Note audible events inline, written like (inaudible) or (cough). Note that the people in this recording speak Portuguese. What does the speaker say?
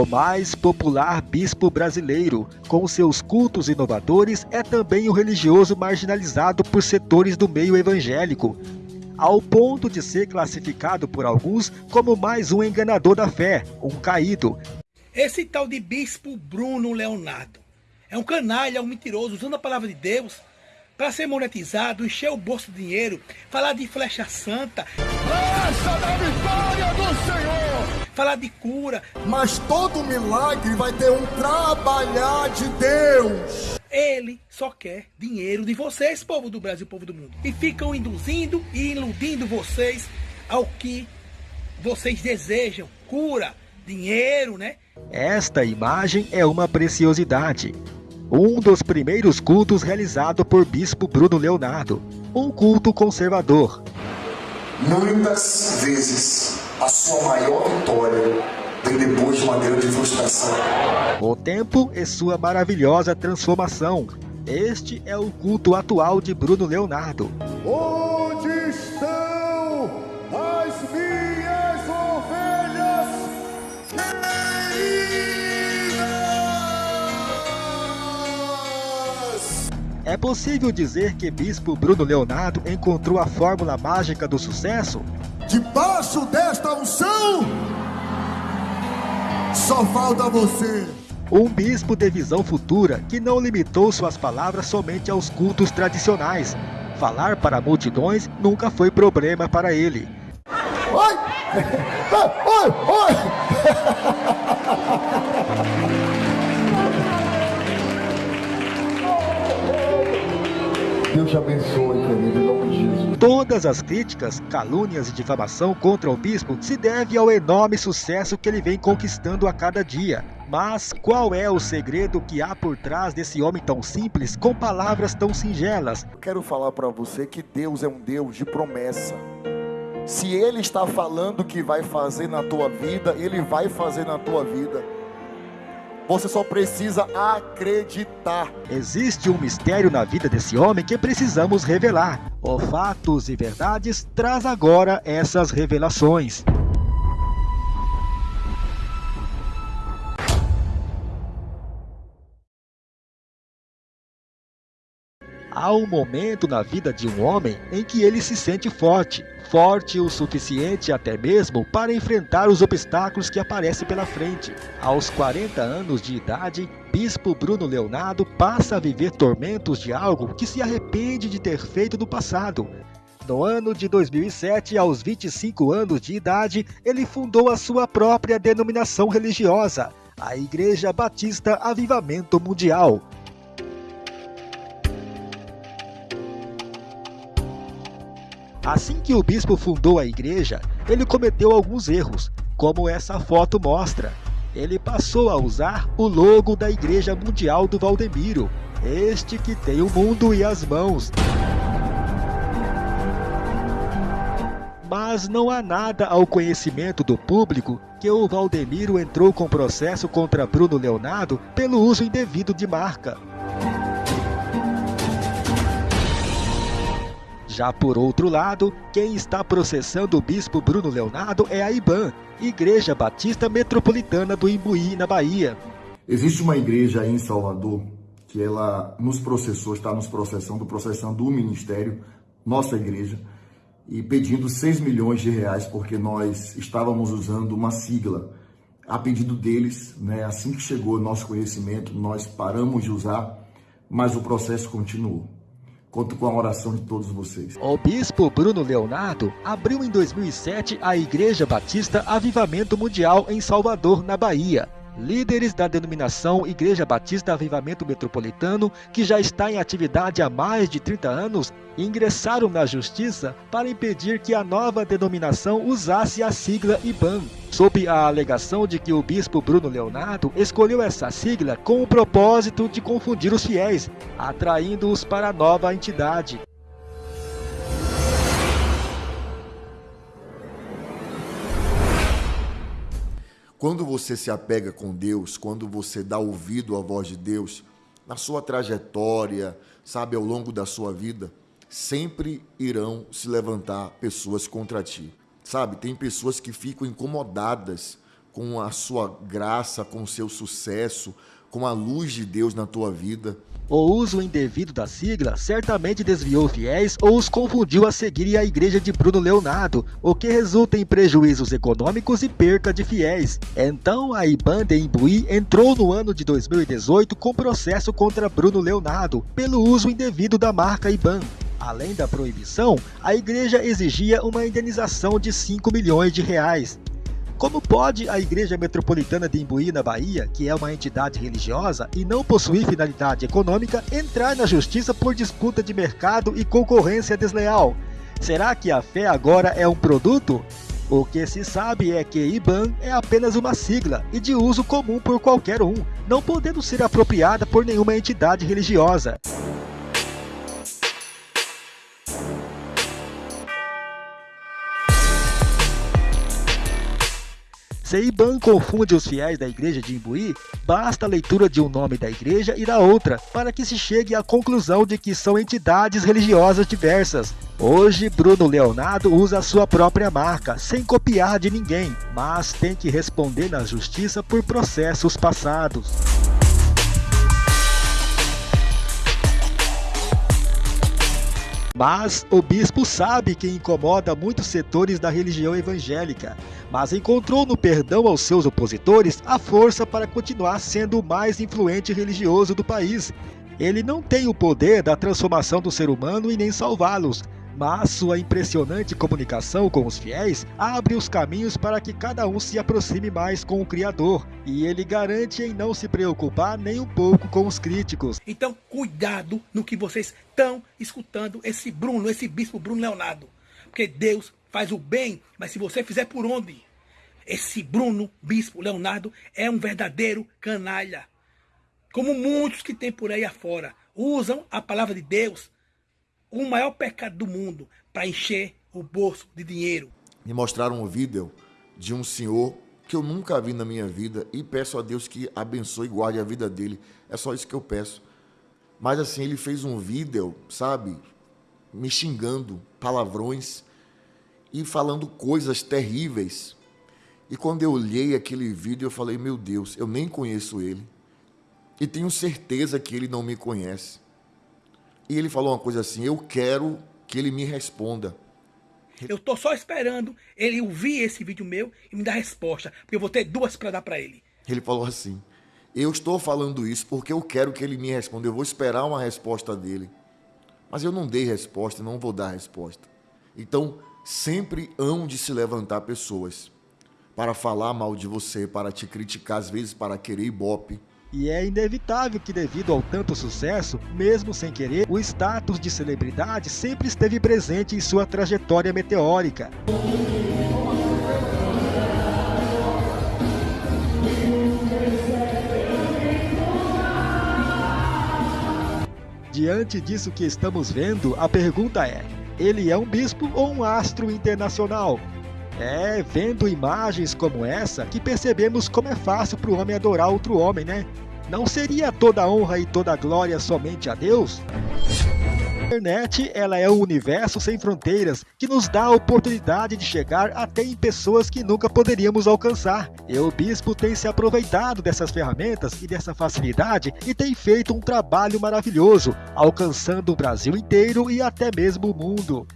O mais popular bispo brasileiro, com seus cultos inovadores, é também o religioso marginalizado por setores do meio evangélico, ao ponto de ser classificado por alguns como mais um enganador da fé, um caído. Esse tal de bispo Bruno Leonardo é um canalha, um mentiroso, usando a palavra de Deus para ser monetizado, encher o bolso de dinheiro, falar de flecha santa. Flecha da vitória do Senhor! Falar de cura. Mas todo milagre vai ter um trabalhar de Deus. Ele só quer dinheiro de vocês, povo do Brasil, povo do mundo. E ficam induzindo e iludindo vocês ao que vocês desejam. Cura, dinheiro, né? Esta imagem é uma preciosidade um dos primeiros cultos realizado por Bispo Bruno Leonardo, um culto conservador. Muitas vezes a sua maior vitória vem depois de uma grande frustração. O tempo e sua maravilhosa transformação. Este é o culto atual de Bruno Leonardo. Onde É possível dizer que Bispo Bruno Leonardo encontrou a fórmula mágica do sucesso? Debaixo desta unção, só falta você. Um bispo de visão futura que não limitou suas palavras somente aos cultos tradicionais. Falar para multidões nunca foi problema para ele. Oi! (laughs) Oi! Oi! (laughs) Deus te abençoe, querido, em nome de Jesus. Todas as críticas, calúnias e difamação contra o bispo se deve ao enorme sucesso que ele vem conquistando a cada dia. Mas qual é o segredo que há por trás desse homem tão simples com palavras tão singelas? Quero falar para você que Deus é um Deus de promessa. Se ele está falando que vai fazer na tua vida, ele vai fazer na tua vida. Você só precisa acreditar. Existe um mistério na vida desse homem que precisamos revelar. O Fatos e Verdades traz agora essas revelações. Há um momento na vida de um homem em que ele se sente forte, forte o suficiente até mesmo para enfrentar os obstáculos que aparecem pela frente. Aos 40 anos de idade, Bispo Bruno Leonardo passa a viver tormentos de algo que se arrepende de ter feito no passado. No ano de 2007, aos 25 anos de idade, ele fundou a sua própria denominação religiosa, a Igreja Batista Avivamento Mundial. Assim que o bispo fundou a igreja, ele cometeu alguns erros, como essa foto mostra. Ele passou a usar o logo da Igreja Mundial do Valdemiro, este que tem o mundo e as mãos. Mas não há nada ao conhecimento do público que o Valdemiro entrou com processo contra Bruno Leonardo pelo uso indevido de marca. Já por outro lado, quem está processando o bispo Bruno Leonardo é a IBAN, Igreja Batista Metropolitana do Imbuí, na Bahia. Existe uma igreja aí em Salvador que ela nos processou, está nos processando, processando o ministério, nossa igreja, e pedindo 6 milhões de reais porque nós estávamos usando uma sigla. A pedido deles, né, assim que chegou nosso conhecimento, nós paramos de usar, mas o processo continuou. Conto com a oração de todos vocês. O bispo Bruno Leonardo abriu em 2007 a Igreja Batista Avivamento Mundial em Salvador, na Bahia. Líderes da denominação Igreja Batista Avivamento Metropolitano, que já está em atividade há mais de 30 anos, ingressaram na justiça para impedir que a nova denominação usasse a sigla IBAN, sob a alegação de que o bispo Bruno Leonardo escolheu essa sigla com o propósito de confundir os fiéis, atraindo-os para a nova entidade. Quando você se apega com Deus, quando você dá ouvido à voz de Deus, na sua trajetória, sabe, ao longo da sua vida, sempre irão se levantar pessoas contra ti. Sabe, tem pessoas que ficam incomodadas com a sua graça, com o seu sucesso, com a luz de Deus na tua vida. O uso indevido da sigla certamente desviou fiéis ou os confundiu a seguir a igreja de Bruno Leonardo, o que resulta em prejuízos econômicos e perca de fiéis. Então a IBAN de Imbuí entrou no ano de 2018 com processo contra Bruno Leonardo pelo uso indevido da marca IBAN. Além da proibição, a igreja exigia uma indenização de 5 milhões de reais. Como pode a Igreja Metropolitana de Imbuí, na Bahia, que é uma entidade religiosa e não possui finalidade econômica, entrar na justiça por disputa de mercado e concorrência desleal? Será que a fé agora é um produto? O que se sabe é que IBAN é apenas uma sigla e de uso comum por qualquer um, não podendo ser apropriada por nenhuma entidade religiosa. Se Iban confunde os fiéis da igreja de Imbuí, basta a leitura de um nome da igreja e da outra, para que se chegue à conclusão de que são entidades religiosas diversas. Hoje, Bruno Leonardo usa a sua própria marca, sem copiar de ninguém, mas tem que responder na justiça por processos passados. Mas o bispo sabe que incomoda muitos setores da religião evangélica, mas encontrou no perdão aos seus opositores a força para continuar sendo o mais influente religioso do país. Ele não tem o poder da transformação do ser humano e nem salvá-los, mas sua impressionante comunicação com os fiéis abre os caminhos para que cada um se aproxime mais com o Criador, e ele garante em não se preocupar nem um pouco com os críticos. Então, cuidado no que vocês estão escutando esse Bruno, esse bispo Bruno Leonardo, porque Deus faz o bem, mas se você fizer por onde? Esse Bruno, bispo Leonardo, é um verdadeiro canalha. Como muitos que tem por aí afora, usam a palavra de Deus o maior pecado do mundo para encher o bolso de dinheiro. Me mostraram um vídeo de um senhor que eu nunca vi na minha vida e peço a Deus que abençoe e guarde a vida dele. É só isso que eu peço. Mas assim, ele fez um vídeo, sabe, me xingando, palavrões e falando coisas terríveis. E quando eu olhei aquele vídeo, eu falei: "Meu Deus, eu nem conheço ele. E tenho certeza que ele não me conhece." E ele falou uma coisa assim: Eu quero que ele me responda. Eu tô só esperando ele ouvir esse vídeo meu e me dar resposta, porque eu vou ter duas para dar para ele. Ele falou assim: Eu estou falando isso porque eu quero que ele me responda. Eu vou esperar uma resposta dele. Mas eu não dei resposta, não vou dar resposta. Então, sempre hão de se levantar pessoas para falar mal de você, para te criticar, às vezes para querer ibope e é inevitável que, devido ao tanto sucesso, mesmo sem querer, o status de celebridade sempre esteve presente em sua trajetória meteórica. Diante disso que estamos vendo, a pergunta é: ele é um bispo ou um astro internacional? É vendo imagens como essa que percebemos como é fácil para o homem adorar outro homem, né? Não seria toda honra e toda glória somente a Deus? Internet ela é um universo sem fronteiras que nos dá a oportunidade de chegar até em pessoas que nunca poderíamos alcançar. E o bispo tem se aproveitado dessas ferramentas e dessa facilidade e tem feito um trabalho maravilhoso, alcançando o Brasil inteiro e até mesmo o mundo.